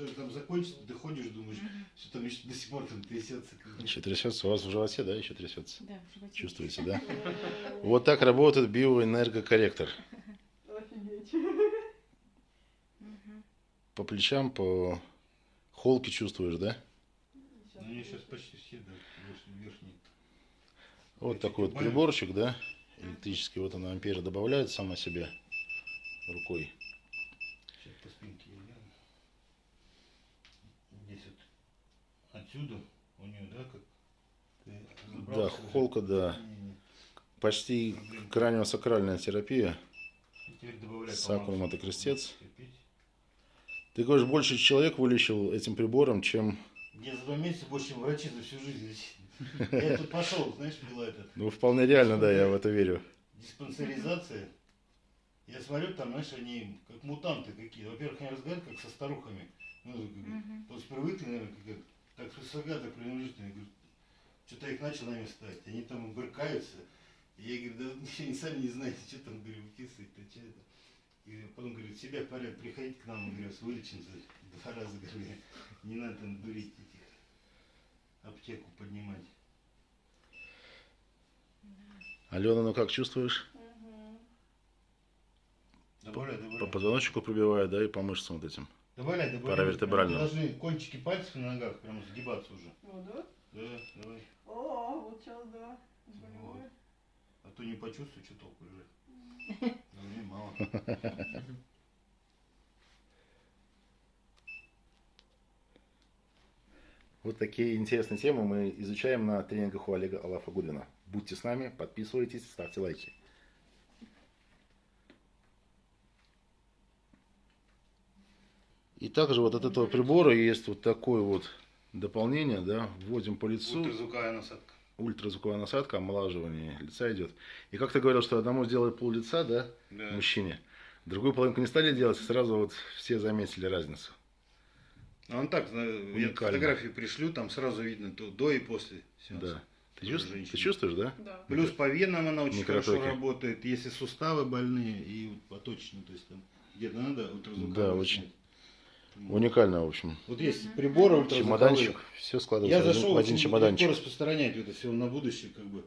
уже там закончится, доходишь, думаешь, что там еще до сих пор там трясется. Еще трясется. У вас в животе, да, еще трясется? Да, в животе. Чувствуете, да? Вот так работает биоэнергокорректор. По плечам, по холке чувствуешь, да? Ну, меня сейчас почти все, да, верхние. Вот такой вот приборчик, да, электрический. Вот она амперы добавляет сама себе рукой. Сейчас по спинке я гляну. Здесь вот отсюда у нее, да, как ты Да, холка, да. Почти краниосакральная терапия. И теперь добавляй Сакрум это крестец. Ты говоришь, больше человек вылечил этим прибором, чем... Я за два месяца больше, чем врачи за всю жизнь лечили. Я тут пошел, знаешь, была этот Ну, вполне реально, да, я в это верю. диспансеризация. Я смотрю, там, знаешь, они как мутанты какие. Во-первых, они разговаривают как со старухами. Ну, то есть привыкли, наверное, как, так свысока, так пренебрежительно. Я говорю, что-то их начал на место ставить. Они там брыкаются. И я говорю, да они сами не знаете, что там, говорю, выписывать-то, что это. И потом, говорю, себя порядок, приходите к нам, говорю, с вылечимся два раза, говорю, не надо там дурить этих, аптеку поднимать. Алена, ну как чувствуешь? Мгм. Добавляй, По добавляй. позвоночнику пробивает, да, и по мышцам вот этим. Добавляй, добавляй. Паравертебрального. Должны кончики пальцев на ногах прям сгибаться уже. Ну да? Да, давай. О, вот сейчас да. Вот. А то не почувствую, что толку лежит. Давай, мало. Вот такие интересные темы мы изучаем на тренингах у Олега Алафа Гудвина. Будьте с нами, подписывайтесь, ставьте лайки. И также вот от этого прибора есть вот такое вот дополнение, да, вводим по лицу, Ультразвуковая насадка. ультразвуковая насадка, омолаживание лица идет. И как ты говорил, что одному сделали пол лица, да, Да. мужчине, другую половинку не стали делать, и сразу вот все заметили разницу. А он так, знаю, я Уникально. фотографии пришлю, там сразу видно то до и после сеанса. Да. Ты, чувствуешь, ты чувствуешь, да? Да. Плюс по венам она очень Микротоки. хорошо работает, если суставы больные и поточно, то есть там где-то надо ультразвуковой Да, очень. Уникально, в общем. Вот есть приборы. Чемоданчик, все складывается Я зашел, в один чемоданчик. распространять это все на будущее, как бы.